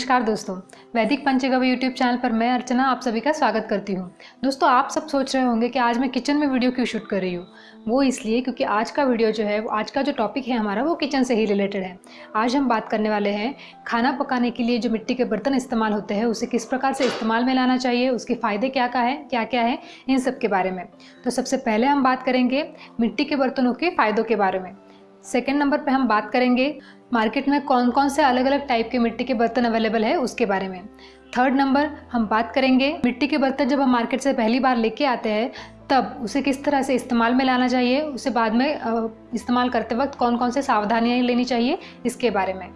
नमस्कार दोस्तों, वैदिक पंचगव्य यूट्यूब चैनल पर मैं अर्चना आप सभी का स्वागत करती हूँ। दोस्तों, आप सब सोच रहे होंगे कि आज मैं किचन में वीडियो क्यों शूट कर रही हूँ? वो इसलिए क्योंकि आज का वीडियो जो है आज का जो टॉपिक है हमारा, वो किचन से ही रिलेटेड है। आज हम बात करने वाले हैं खाना पकाने के लिए जो मिट्टी के बर्तन इस्तेमाल होते हैं, उसे किस प्रकार से इस्तेमाल में लाना चाहिए, उसके फ़ायदे क्या क्या है क्या क्या है, इन सब के बारे में। तो सबसे पहले हम बात करेंगे मिट्टी के बर्तनों के फ़ायदों के बारे में। सेकेंड नंबर पर हम बात करेंगे मार्केट में कौन कौन से अलग अलग टाइप के मिट्टी के बर्तन अवेलेबल है उसके बारे में। थर्ड नंबर हम बात करेंगे, मिट्टी के बर्तन जब हम मार्केट से पहली बार लेके आते हैं, तब उसे किस तरह से इस्तेमाल में लाना चाहिए, उसे बाद में इस्तेमाल करते वक्त कौन कौन से सावधानियाँ लेनी चाहिए, इसके बारे में।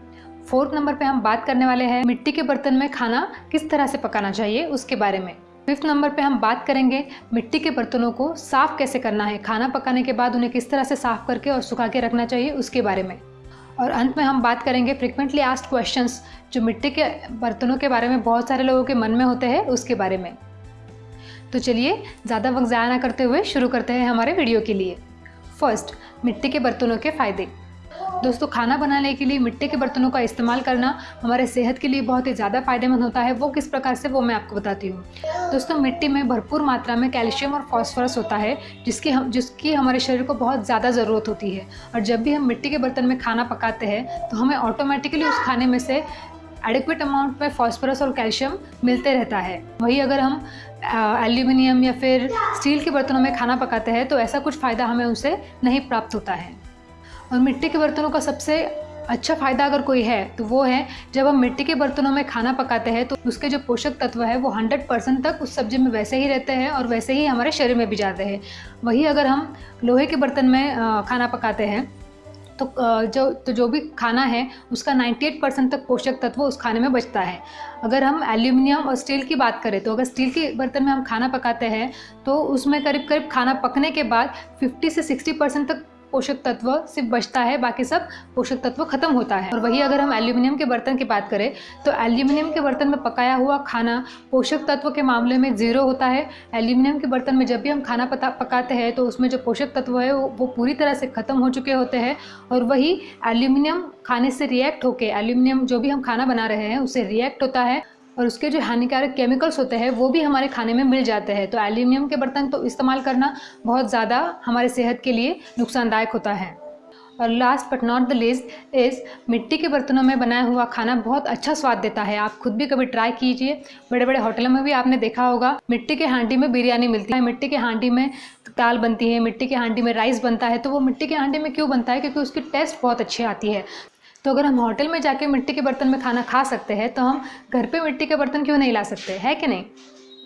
फोर्थ नंबर पे हम बात करने वाले हैं, मिट्टी के बर्तन में खाना किस तरह से पकाना चाहिए, उसके बारे में। फिफ्थ नंबर पे हम बात करेंगे मिट्टी के बर्तनों को साफ़ कैसे करना है, खाना पकाने के बाद उन्हें किस तरह से साफ़ करके और सुखा के रखना चाहिए उसके बारे में। और अंत में हम बात करेंगे फ्रिक्वेंटली आस्ट क्वेश्चंस, जो मिट्टी के बर्तनों के बारे में बहुत सारे लोगों के मन में होते हैं, उसके बारे में। तो चलिए, ज़्यादा वक्त ज़ाया ना करते हुए शुरू करते हैं हमारे वीडियो के लिए। फ़र्स्ट, मिट्टी के बर्तनों के फ़ायदे। दोस्तों, खाना बनाने के लिए, मिट्टी के बर्तनों का इस्तेमाल करना हमारे सेहत के लिए बहुत ही ज़्यादा फ़ायदेमंद होता है। वो किस प्रकार से, वो मैं आपको बताती हूँ। दोस्तों, मिट्टी में भरपूर मात्रा में कैल्शियम और फॉस्फोरस होता है, जिसकी हम, जिसकी हमारे शरीर को बहुत ज़्यादा ज़रूरत होती है। और जब भी हम मिट्टी के बर्तन में खाना पकाते हैं तो हमें ऑटोमेटिकली उस खाने में से एडिक्वेट अमाउंट में फॉस्फोरस और कैल्शियम मिलते रहता है। वही अगर हम एल्यूमिनियम या फिर स्टील के बर्तनों में खाना पकाते हैं तो ऐसा कुछ फ़ायदा हमें उसे नहीं प्राप्त होता है। और मिट्टी के बर्तनों का सबसे अच्छा फ़ायदा अगर कोई है तो वो है, जब हम मिट्टी के बर्तनों में खाना पकाते हैं तो उसके जो पोषक तत्व है, वो 100 परसेंट तक उस सब्ज़ी में वैसे ही रहते हैं और वैसे ही हमारे शरीर में भी जाते हैं। वही अगर हम लोहे के बर्तन में खाना पकाते हैं तो जो तो जो भी खाना है, उसका 98 परसेंट तक पोषक तत्व उस खाने में बचता है। अगर हम एल्यूमिनियम और स्टील की बात करें तो अगर स्टील के बर्तन में हम खाना पकाते हैं तो उसमें करीब करीब खाना पकने के बाद 50 से 60 परसेंट तक पोषक तत्व सिर्फ़ बचता है बाकी सब पोषक तत्व खत्म होता है। और वही अगर हम एल्यूमिनियम के बर्तन की बात करें तो एल्यूमिनियम के बर्तन में पकाया हुआ खाना पोषक तत्व के मामले में ज़ीरो होता है। एल्यूमिनियम के बर्तन में जब भी हम खाना पता पकाते हैं तो उसमें जो पोषक तत्व है वो, पूरी तरह से ख़त्म हो चुके होते हैं। और वही एल्यूमिनियम खाने से रिएक्ट होके एल्यूमिनियम जो भी हम खाना बना रहे हैं उससे रिएक्ट होता है। और उसके जो हानिकारक केमिकल्स होते हैं, वो भी हमारे खाने में मिल जाते हैं। तो एल्यूमिनियम के बर्तन तो इस्तेमाल करना बहुत ज़्यादा हमारे सेहत के लिए नुकसानदायक होता है। और last but not the least इस मिट्टी के बर्तनों में बनाया हुआ खाना बहुत अच्छा स्वाद देता है। आप खुद भी कभी ट्राई कीजिए। बड़े बड़े होटलों में भी आपने देखा होगा, मिट्टी के हांडी में बिरयानी मिलती है। मिट्टी के हांडी में दाल बनती है, मिट्टी के हांडी में राइस बनता है। तो वो मिट्टी के हांडी में क्यों बनता है? क्योंकि उसकी टेस्ट बहुत अच्छी आती है। तो अगर हम होटल में जाके मिट्टी के बर्तन में खाना खा सकते हैं तो हम घर पे मिट्टी के बर्तन क्यों नहीं ला सकते? है कि नहीं?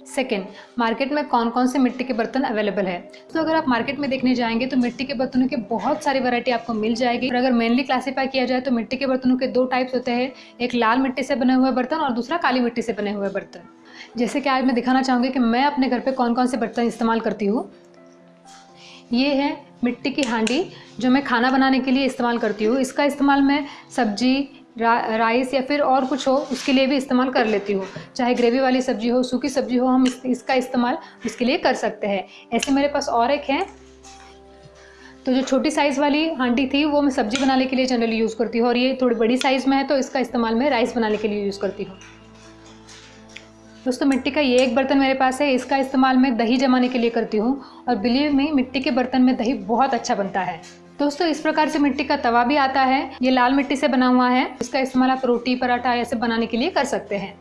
सेकेंड मार्केट में कौन कौन से मिट्टी के बर्तन अवेलेबल है? तो अगर आप मार्केट में देखने जाएँगे तो मिट्टी के बर्तनों की बहुत सारी वैरायटी आपको मिल जाएगी। और अगर मेनली क्लासीफाई किया जाए तो मिट्टी के बर्तनों के दो टाइप्स होते हैं, एक लाल मिट्टी से बने हुए बर्तन और दूसरा काली मिट्टी से बने हुए बर्तन। जैसे कि आज मैं दिखाना चाहूँगी कि मैं अपने घर पर कौन कौन से बर्तन इस्तेमाल करती हूँ। ये है मिट्टी की हांडी जो मैं खाना बनाने के लिए इस्तेमाल करती हूँ। इसका इस्तेमाल मैं सब्ज़ी रा, राइस या फिर और कुछ हो उसके लिए भी इस्तेमाल कर लेती हूँ। चाहे ग्रेवी वाली सब्ज़ी हो सूखी सब्ज़ी हो हम इस, इसका इस्तेमाल इसके लिए कर सकते हैं। ऐसे मेरे पास और एक है। तो जो छोटी साइज़ वाली हांडी थी वो मैं सब्ज़ी बनाने के लिए जनरली यूज़ करती हूँ। और ये थोड़ी बड़ी साइज़ में है तो इसका इस्तेमाल मैं राइस बनाने के लिए यूज़ करती हूँ। दोस्तों, मिट्टी का ये एक बर्तन मेरे पास है। इसका इस्तेमाल मैं दही जमाने के लिए करती हूँ और बिलीव में, मिट्टी के बर्तन में दही बहुत अच्छा बनता है। दोस्तों, इस प्रकार से मिट्टी का तवा भी आता है। ये लाल मिट्टी से बना हुआ है। इसका इस्तेमाल आप रोटी, पराठा ऐसे बनाने के लिए कर सकते हैं।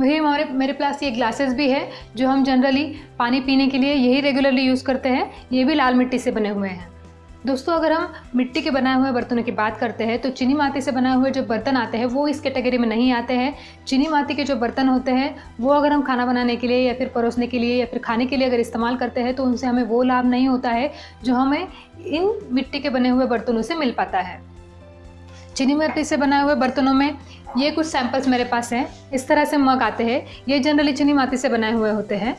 वही हमारे, मेरे पास ये ग्लासेस भी है, जो हम जनरली पानी पीने के लिए यही रेगुलरली यूज़ करते हैं। ये भी लाल मिट्टी से बने हुए हैं। दोस्तों, अगर हम मिट्टी के बनाए हुए बर्तनों की बात करते हैं तो चीनी माती से बनाए हुए जो बर्तन आते हैं, वो इस कैटेगरी में नहीं आते हैं। चीनी माती के जो बर्तन होते हैं, वो अगर हम खाना बनाने के लिए या फिर परोसने के लिए या फिर खाने के लिए अगर इस्तेमाल करते हैं तो उनसे हमें वो लाभ नहीं होता है, जो हमें इन मिट्टी के बने हुए बर्तनों से मिल पाता है। चीनी मिट्टी से बनाए हुए बर्तनों में ये कुछ सैंपल्स मेरे पास हैं। इस तरह से मग आते हैं। ये जनरली चीनी माटी से बनाए हुए होते हैं।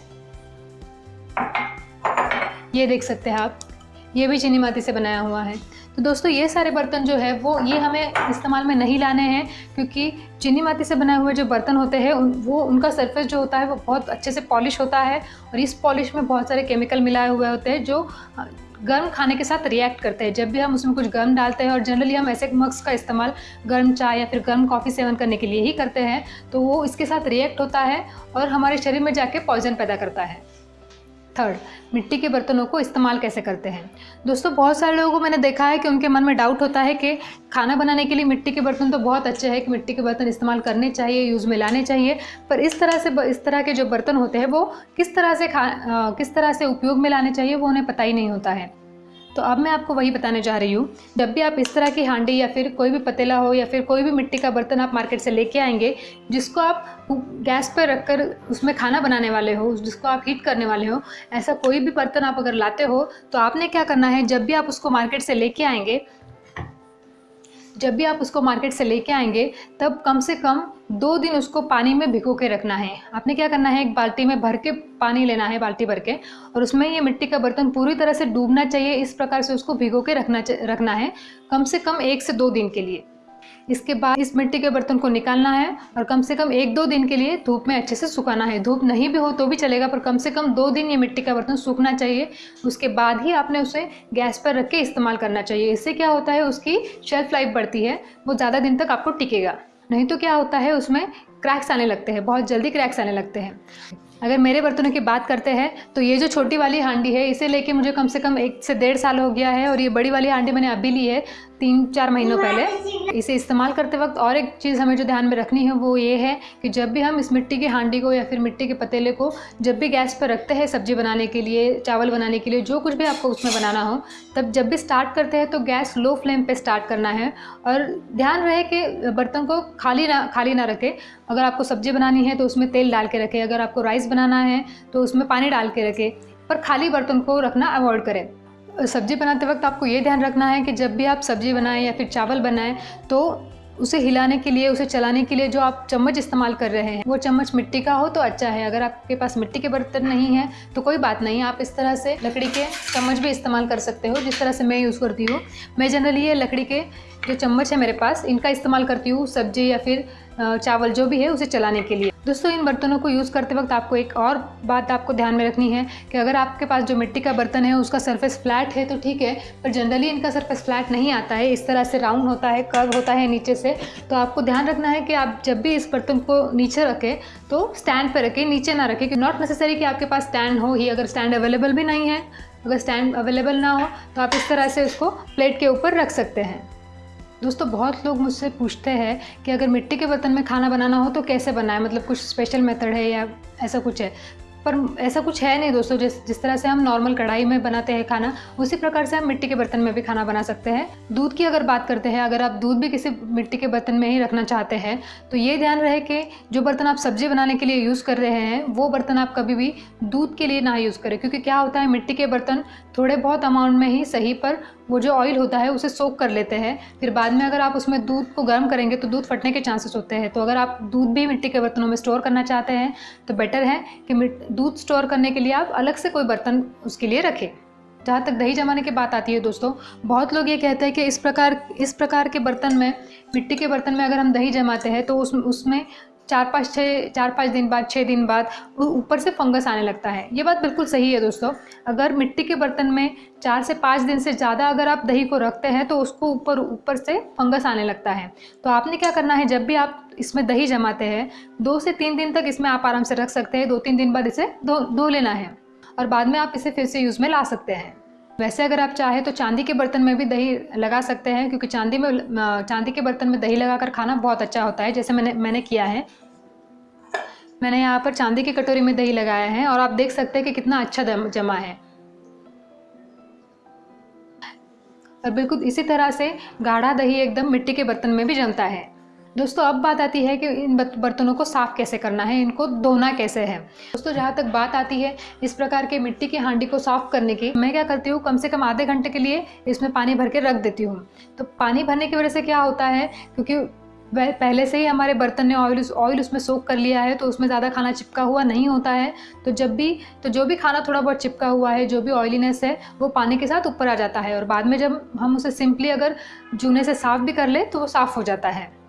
ये देख सकते हैं आप। ये भी चीनी माती से बनाया हुआ है। तो दोस्तों ये सारे बर्तन जो है वो ये हमें इस्तेमाल में नहीं लाने हैं क्योंकि चीनी माती से बनाए हुए जो बर्तन होते हैं उन, वो उनका सरफेस जो होता है वो बहुत अच्छे से पॉलिश होता है और इस पॉलिश में बहुत सारे केमिकल मिलाए हुए होते हैं जो गर्म खाने के साथ रिएक्ट करते हैं। जब भी हम उसमें कुछ गर्म डालते हैं और जनरली हम ऐसे मग्स का इस्तेमाल गर्म चाय या फिर गर्म कॉफ़ी सेवन करने के लिए ही करते हैं तो वो इसके साथ रिएक्ट होता है और हमारे शरीर में जाके पॉइजन पैदा करता है। थर्ड मिट्टी के बर्तनों को इस्तेमाल कैसे करते हैं? दोस्तों, बहुत सारे लोगों को मैंने देखा है कि उनके मन में डाउट होता है कि खाना बनाने के लिए मिट्टी के बर्तन तो बहुत अच्छे हैं कि मिट्टी के बर्तन इस्तेमाल करने चाहिए यूज़ में लाने चाहिए। पर इस तरह से इस तरह के जो बर्तन होते हैं, वो किस तरह से खा किस तरह से उपयोग में लाने चाहिए, वो उन्हें पता ही नहीं होता है। तो अब मैं आपको वही बताने जा रही हूँ। जब भी आप इस तरह की हांडी या फिर कोई भी पतीला हो या फिर कोई भी मिट्टी का बर्तन आप मार्केट से लेके आएँगे, जिसको आप गैस पर रखकर उसमें खाना बनाने वाले हो, जिसको आप हीट करने वाले हो, ऐसा कोई भी बर्तन आप अगर लाते हो तो आपने क्या करना है, जब भी आप उसको मार्केट से लेके आएँगे जब भी आप उसको मार्केट से लेके आएँगे, तब कम से कम दो दिन उसको पानी में भिगो के रखना है। आपने क्या करना है? एक बाल्टी में भर के पानी लेना है, बाल्टी भर के, और उसमें ये मिट्टी का बर्तन पूरी तरह से डूबना चाहिए। इस प्रकार से उसको भिगो के रखना रखना है, कम से कम एक से दो दिन के लिए। इसके बाद इस मिट्टी के बर्तन को निकालना है और कम से कम एक दो दिन के लिए धूप में अच्छे से सुखाना है। धूप नहीं भी हो तो भी चलेगा, पर कम से कम दो दिन ये मिट्टी का बर्तन सूखना चाहिए। उसके बाद ही आपने उसे गैस पर रख के इस्तेमाल करना चाहिए। इससे क्या होता है, उसकी शेल्फ लाइफ बढ़ती है, वो ज़्यादा दिन तक आपको टिकेगा। नहीं तो क्या होता है, उसमें क्रैक्स आने लगते हैं, बहुत जल्दी क्रैक्स आने लगते हैं। अगर मेरे बर्तनों की बात करते हैं तो ये जो छोटी वाली हांडी है, इसे लेके मुझे कम से कम एक से डेढ़ साल हो गया है और ये बड़ी वाली हांडी मैंने अभी ली है। तीन चार महीनों पहले इसे इस्तेमाल करते वक्त और एक चीज़ हमें जो ध्यान में रखनी है वो ये है कि जब भी हम इस मिट्टी की हांडी को या फिर मिट्टी के पतीले को जब भी गैस पर रखते हैं सब्ज़ी बनाने के लिए चावल बनाने के लिए जो कुछ भी आपको उसमें बनाना हो तब जब भी स्टार्ट करते हैं तो गैस लो फ्लेम पर स्टार्ट करना है। और ध्यान रहे कि बर्तन को खाली ना खाली ना रखें। अगर आपको सब्ज़ी बनानी है तो उसमें तेल डाल के रखें। अगर आपको राइस बनाना है तो उसमें पानी डाल के रखें। पर खाली बर्तन को रखना अवॉइड करें। सब्ज़ी बनाते वक्त आपको ये ध्यान रखना है कि जब भी आप सब्ज़ी बनाएँ या फिर चावल बनाएँ तो उसे हिलाने के लिए, उसे चलाने के लिए जो आप चम्मच इस्तेमाल कर रहे हैं, वो चम्मच मिट्टी का हो तो अच्छा है। अगर आपके पास मिट्टी के बर्तन नहीं है तो कोई बात नहीं, आप इस तरह से लकड़ी के चम्मच भी इस्तेमाल कर सकते हो, जिस तरह से मैं यूज़ करती हूँ। मैं जनरली ये लकड़ी के जो चम्मच है मेरे पास, इनका इस्तेमाल करती हूँ, सब्ज़ी या फिर चावल जो भी है उसे चलाने के लिए। दोस्तों, इन बर्तनों को यूज़ करते वक्त आपको एक और बात आपको ध्यान में रखनी है कि अगर आपके पास जो मिट्टी का बर्तन है, उसका सरफेस फ्लैट है तो ठीक है, पर जनरली इनका सरफेस फ्लैट नहीं आता है। इस तरह से राउंड होता है कर्व होता है नीचे से तो आपको ध्यान रखना है कि आप जब भी इस बर्तन को नीचे रखें तो स्टैंड पर रखें, नीचे ना रखें नॉट नेसेसरी कि आपके पास स्टैंड हो ही अगर स्टैंड अवेलेबल भी नहीं है, अगर स्टैंड अवेलेबल ना हो तो आप इस तरह से उसको प्लेट के ऊपर रख सकते हैं। दोस्तों, बहुत लोग मुझसे पूछते हैं कि अगर मिट्टी के बर्तन में खाना बनाना हो तो कैसे बनाए? मतलब कुछ स्पेशल मेथड है या ऐसा कुछ है? पर ऐसा कुछ है नहीं दोस्तों, जिस जिस तरह से हम नॉर्मल कढ़ाई में बनाते हैं खाना, उसी प्रकार से हम मिट्टी के बर्तन में भी खाना बना सकते हैं। दूध की अगर बात करते हैं, अगर आप दूध भी किसी मिट्टी के बर्तन में ही रखना चाहते हैं तो ये ध्यान रहे कि जो बर्तन आप सब्ज़ी बनाने के लिए यूज़ कर रहे हैं, वो बर्तन आप कभी भी दूध के लिए ना यूज़ करें, क्योंकि क्या होता है, मिट्टी के बर्तन थोड़े बहुत अमाउंट में ही सही पर वो जो ऑयल होता है, उसे सोख कर लेते हैं। फिर बाद में अगर आप उसमें दूध को गर्म करेंगे तो दूध फटने के चांसेस होते हैं। तो अगर आप दूध भी मिट्टी के बर्तनों में स्टोर करना चाहते हैं तो बेटर है कि दूध स्टोर करने के लिए आप अलग से कोई बर्तन उसके लिए रखें। जहाँ तक दही जमाने की बात आती है दोस्तों, बहुत लोग ये कहते हैं कि इस प्रकार इस प्रकार के बर्तन में, मिट्टी के बर्तन में अगर हम दही जमाते हैं तो उस, उसमें चार पाँच छः, चार पाँच दिन बाद, छः दिन बाद ऊपर से फंगस आने लगता है। ये बात बिल्कुल सही है दोस्तों। अगर मिट्टी के बर्तन में चार से पाँच दिन से ज़्यादा अगर आप दही को रखते हैं तो उसको ऊपर ऊपर से फंगस आने लगता है। तो आपने क्या करना है, जब भी आप इसमें दही जमाते हैं, दो से तीन दिन तक इसमें आप आराम से रख सकते हैं, दो तीन दिन बाद इसे धो धो लेना है। और बाद में आप इसे फिर से यूज़ में ला सकते हैं। वैसे अगर आप चाहें तो चांदी के बर्तन में भी दही लगा सकते हैं, क्योंकि चांदी में, चांदी के बर्तन में दही लगाकर खाना बहुत अच्छा होता है, जैसे मैंने मैंने किया है। मैंने यहाँ पर चांदी की कटोरी में दही लगाया है और आप देख सकते हैं कि कितना अच्छा जमा है। और बिल्कुल इसी तरह से गाढ़ा दही एकदम मिट्टी के बर्तन में भी जमता है। दोस्तों, अब बात आती है कि इन बर्तनों को साफ़ कैसे करना है, इनको धोना कैसे है? दोस्तों, जहाँ तक बात आती है इस प्रकार के मिट्टी की हांडी को साफ़ करने की, मैं क्या करती हूँ, कम से कम आधे घंटे के लिए इसमें पानी भर के रख देती हूँ। तो पानी भरने की वजह से क्या होता है, क्योंकि वह पहले से ही हमारे बर्तन ने ऑयल ऑयल उसमें सोख कर लिया है तो उसमें ज़्यादा खाना चिपका हुआ नहीं होता है। तो जब भी तो जो भी खाना थोड़ा बहुत चिपका हुआ है, जो भी ऑयलीनेस है, वो पानी के साथ ऊपर आ जाता है और बाद में जब हम उसे सिंपली अगर जूने से साफ़ भी कर ले तो वो साफ़ हो जाता है।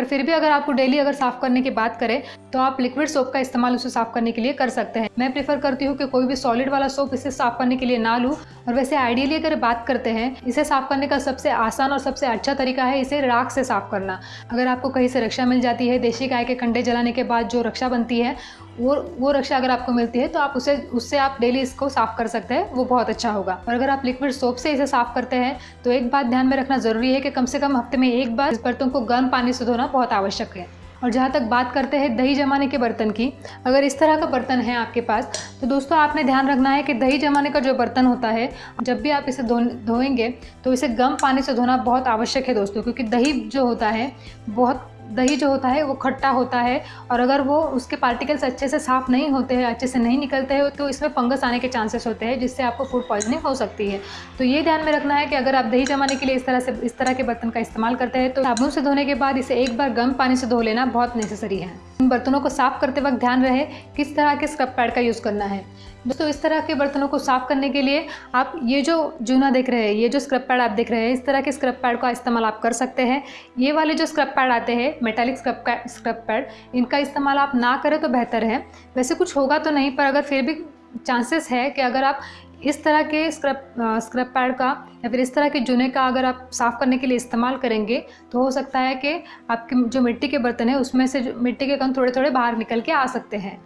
पर फिर भी अगर आपको डेली अगर साफ़ करने की बात करें तो आप लिक्विड सोप का इस्तेमाल उसे साफ़ करने के लिए कर सकते हैं। मैं प्रेफर करती हूँ कि कोई भी सॉलिड वाला सोप इसे साफ़ करने के लिए ना लूँ। और वैसे आइडियली अगर बात करते हैं, इसे साफ़ करने का सबसे आसान और सबसे अच्छा तरीका है इसे राख से साफ़ करना। अगर आपको कहीं से रक्षा मिल जाती है, देशी गाय के कंडे जलाने के बाद जो रक्षा बनती है वो वो रक्षा अगर आपको मिलती है तो आप उसे, उससे आप डेली इसको साफ़ कर सकते हैं, वो बहुत अच्छा होगा। और अगर आप लिक्विड सोप से इसे साफ़ करते हैं तो एक बात ध्यान में रखना ज़रूरी है कि कम से कम हफ़्ते में एक बार इस बर्तन को गर्म पानी से धोना बहुत आवश्यक है। और जहाँ तक बात करते हैं दही जमाने के बर्तन की, अगर इस तरह का बर्तन है आपके पास तो दोस्तों आपने ध्यान रखना है कि दही जमाने का जो बर्तन होता है, जब भी आप इसे धो, धोएँगे तो इसे गर्म पानी से धोना बहुत आवश्यक है दोस्तों, क्योंकि दही जो होता है, बहुत दही जो होता है, वो खट्टा होता है और अगर वो उसके पार्टिकल्स अच्छे से साफ़ नहीं होते हैं, अच्छे से नहीं निकलते हैं तो इसमें फंगस आने के चांसेस होते हैं, जिससे आपको फ़ूड पॉइजनिंग हो सकती है। तो ये ध्यान में रखना है कि अगर आप दही जमाने के लिए इस तरह से, इस तरह के बर्तन का इस्तेमाल करते हैं तो साबुन से धोने के बाद इसे एक बार गर्म पानी से धो लेना बहुत नेसेसरी है। बर्तनों को साफ़ करते वक्त ध्यान रहे किस तरह के स्क्रब पैड का यूज़ करना है। दोस्तों, इस तरह के बर्तनों को साफ़ करने के लिए आप ये जो जूना देख रहे हैं, ये जो स्क्रब पैड आप देख रहे हैं, इस तरह के स्क्रब पैड का इस्तेमाल आप कर सकते हैं। ये वाले जो स्क्रब पैड आते हैं मेटालिक स्क्रब स्क्रब पैड इनका इस्तेमाल आप ना करें तो बेहतर है। वैसे कुछ होगा तो नहीं, पर अगर फिर भी चांसेस है कि अगर आप इस तरह के स्क्रब स्क्रब पैड का या फिर इस तरह के जूने का अगर आप साफ़ करने के लिए इस्तेमाल करेंगे तो हो सकता है कि आपके जो मिट्टी के बर्तन हैं, उसमें से मिट्टी के कण थोड़े थोड़े बाहर निकल के आ सकते हैं।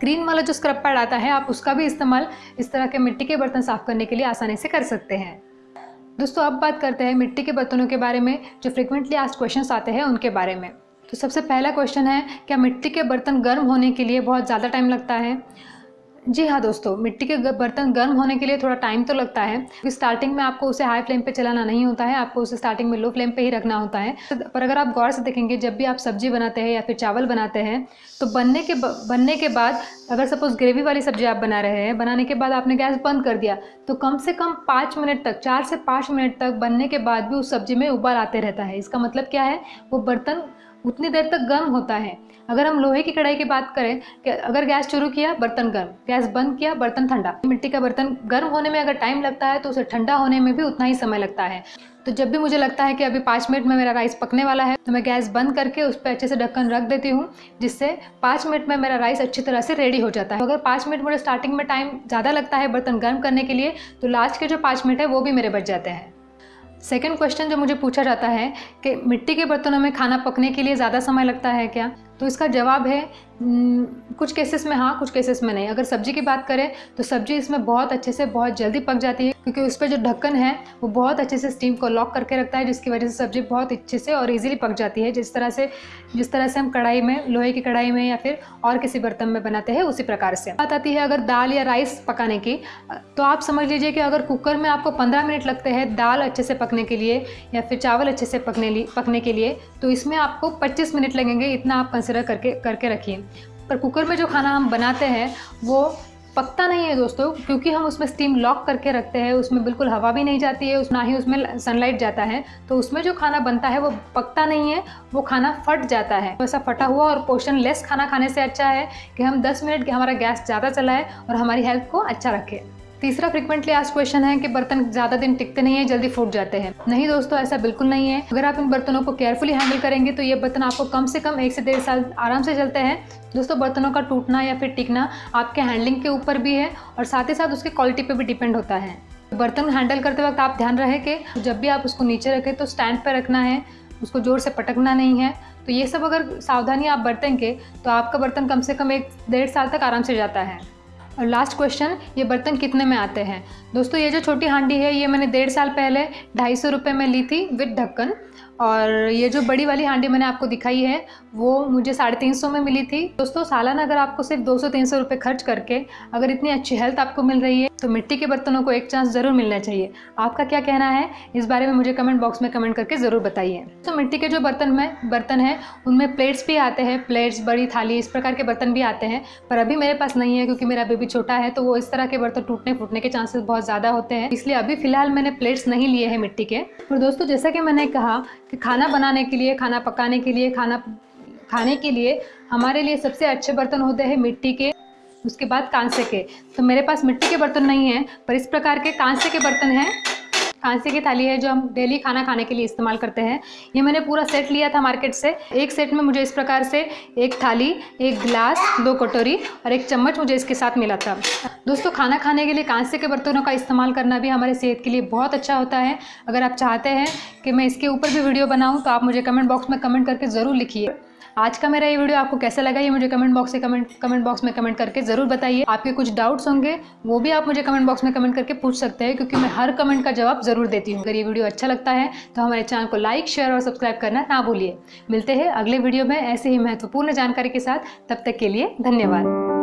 ग्रीन वाला जो स्क्रब पैड आता है, आप उसका भी इस्तेमाल इस तरह के मिट्टी के बर्तन साफ़ करने के लिए आसानी से कर सकते हैं। दोस्तों, अब बात करते हैं मिट्टी के बर्तनों के बारे में, जो फ्रिक्वेंटली आस्ट क्वेश्चन आते हैं उनके बारे में। तो सबसे पहला क्वेश्चन है, क्या मिट्टी के बर्तन गर्म होने के लिए बहुत ज़्यादा टाइम लगता है? जी हाँ दोस्तों, मिट्टी के बर्तन गर्म होने के लिए थोड़ा टाइम तो लगता है। क्योंकि स्टार्टिंग में आपको उसे हाई फ्लेम पे चलाना नहीं होता है, आपको उसे स्टार्टिंग में लो फ्लेम पे ही रखना होता है। पर अगर आप गौर से देखेंगे, जब भी आप सब्ज़ी बनाते हैं या फिर चावल बनाते हैं तो बनने के बनने के बाद अगर सपोज़ ग्रेवी वाली सब्ज़ी आप बना रहे हैं, बनाने के बाद आपने गैस बंद कर दिया तो कम से कम पाँच मिनट तक, चार से पाँच मिनट तक बनने के बाद भी उस सब्ज़ी में उबाल आते रहता है। इसका मतलब क्या है? वो बर्तन उतनी देर तक गर्म होता है। अगर हम लोहे की कढ़ाई की बात करें, कि अगर गैस शुरू किया, बर्तन गर्म, गैस बंद किया, बर्तन ठंडा। मिट्टी का बर्तन गर्म होने में अगर टाइम लगता है तो उसे ठंडा होने में भी उतना ही समय लगता है। तो जब भी मुझे लगता है कि अभी पाँच मिनट में मेरा राइस पकने वाला है तो मैं गैस बंद करके उस पर अच्छे से ढक्कन रख देती हूँ, जिससे पाँच मिनट में मेरा राइस अच्छी तरह से रेडी हो जाता है। अगर पाँच मिनट मुझे स्टार्टिंग में टाइम ज़्यादा लगता है बर्तन गर्म करने के लिए तो लास्ट के जो पाँच मिनट है, वो भी मेरे बच जाते हैं। सेकेंड क्वेश्चन जो मुझे पूछा जाता है कि मिट्टी के बर्तनों में खाना पकने के लिए ज़्यादा समय लगता है क्या? तो इसका जवाब है कुछ केसेस में हाँ कुछ केसेस में नहीं। अगर सब्ज़ी की बात करें तो सब्ज़ी इसमें बहुत अच्छे से, बहुत जल्दी पक जाती है, क्योंकि उस पर जो ढक्कन है, वो बहुत अच्छे से स्टीम को लॉक करके रखता है, जिसकी वजह से सब्ज़ी बहुत अच्छे से और इजीली पक जाती है। जिस तरह से, जिस तरह से हम कढ़ाई में, लोहे की कढ़ाई में या फिर और किसी बर्तन में बनाते हैं, उसी प्रकार से। बात आती है अगर दाल या राइस पकाने की तो आप समझ लीजिए कि अगर कुकर में आपको पंद्रह मिनट लगते हैं दाल अच्छे से पकने के लिए या फिर चावल अच्छे से पकने पकने के लिए तो इसमें आपको पच्चीस मिनट लगेंगे, इतना आप कंसिडर करके करके रखिए पर कुकर में जो खाना हम बनाते हैं, वो पकता नहीं है दोस्तों, क्योंकि हम उसमें स्टीम लॉक करके रखते हैं, उसमें बिल्कुल हवा भी नहीं जाती है ना ही उसमें सनलाइट जाता है। तो उसमें जो खाना बनता है, वो पकता नहीं है, वो खाना फट जाता है। वैसा फटा हुआ और पोषण लेस खाना खाने से अच्छा है कि हम 10 मिनट हमारा गैस ज़्यादा चलाए और हमारी हेल्थ को अच्छा रखें। तीसरा फ्रिक्वेंटली आज क्वेश्चन है कि बर्तन ज़्यादा दिन टिकते नहीं है, जल्दी फूट जाते हैं। नहीं दोस्तों, ऐसा बिल्कुल नहीं है। अगर आप इन बर्तनों को केयरफुली हैंडल करेंगे तो ये बर्तन आपको कम से कम एक से डेढ़ साल आराम से चलते हैं। दोस्तों, बर्तनों का टूटना या फिर टिकना आपके हैंडलिंग के ऊपर भी है और साथ ही साथ उसकी क्वालिटी पर भी डिपेंड होता है। बर्तन हैंडल करते वक्त आप ध्यान रहे कि जब भी आप उसको नीचे रखें तो स्टैंड पर रखना है, उसको ज़ोर से पटकना नहीं है। तो ये सब अगर सावधानी आप बरतेंगे तो आपका बर्तन कम से कम एक डेढ़ साल तक आराम से जाता है। और लास्ट क्वेश्चन ये बर्तन कितने में आते हैं? दोस्तों, ये जो छोटी हांडी है, ये मैंने डेढ़ साल पहले ढाई सौ रुपये में ली थी विद ढक्कन। और ये जो बड़ी वाली हांडी मैंने आपको दिखाई है, वो मुझे साढ़े तीन सौ में मिली थी। दोस्तों, सालाना अगर आपको सिर्फ़ दो सौ तीन सौ रुपये खर्च करके अगर इतनी अच्छी हेल्थ आपको मिल रही है तो मिट्टी के बर्तनों को एक चांस ज़रूर मिलना चाहिए। आपका क्या कहना है? इस बारे में मुझे कमेंट बॉक्स में कमेंट करके ज़रूर बताइए। तो मिट्टी के जो बर्तन में, बर्तन हैं, उनमें प्लेट्स भी आते हैं, प्लेट्स, बड़ी थाली, इस प्रकार के बर्तन भी आते हैं, पर अभी मेरे पास नहीं है, क्योंकि मेरा बेबी छोटा है तो वो इस तरह के बर्तन टूटने फूटने के चांसेस बहुत ज़्यादा होते हैं। इसलिए अभी फ़िलहाल मैंने प्लेट्स नहीं लिए हैं मिट्टी के। और दोस्तों, जैसा कि मैंने कहा कि खाना बनाने के लिए, खाना पकाने के लिए, खाना खाने के लिए हमारे लिए सबसे अच्छे बर्तन होते हैं मिट्टी के, उसके बाद कांसे के। तो मेरे पास मिट्टी के बर्तन नहीं हैं, पर इस प्रकार के कांसे के बर्तन हैं। कांसे की थाली है जो हम डेली खाना खाने के लिए इस्तेमाल करते हैं। ये मैंने पूरा सेट लिया था मार्केट से। एक सेट में मुझे इस प्रकार से एक थाली, एक गिलास, दो कटोरी और एक चम्मच मुझे इसके साथ मिला था। दोस्तों, खाना खाने के लिए कांसे के बर्तनों का इस्तेमाल करना भी हमारे सेहत के लिए बहुत अच्छा होता है। अगर आप चाहते हैं कि मैं इसके ऊपर भी वीडियो बनाऊँ तो आप मुझे कमेंट बॉक्स में कमेंट करके ज़रूर लिखिए। आज का मेरा ये वीडियो आपको कैसा लगा, ये मुझे कमेंट बॉक्स से कमेंट कमेंट बॉक्स में कमेंट करके ज़रूर बताइए। आपके कुछ डाउट्स होंगे, वो भी आप मुझे कमेंट बॉक्स में कमेंट करके पूछ सकते हैं, क्योंकि मैं हर कमेंट का जवाब ज़रूर देती हूँ। अगर ये वीडियो अच्छा लगता है तो हमारे चैनल को लाइक शेयर और सब्सक्राइब करना ना भूलिए। मिलते हैं अगले वीडियो में ऐसे ही महत्वपूर्ण जानकारी के साथ। तब तक के लिए धन्यवाद।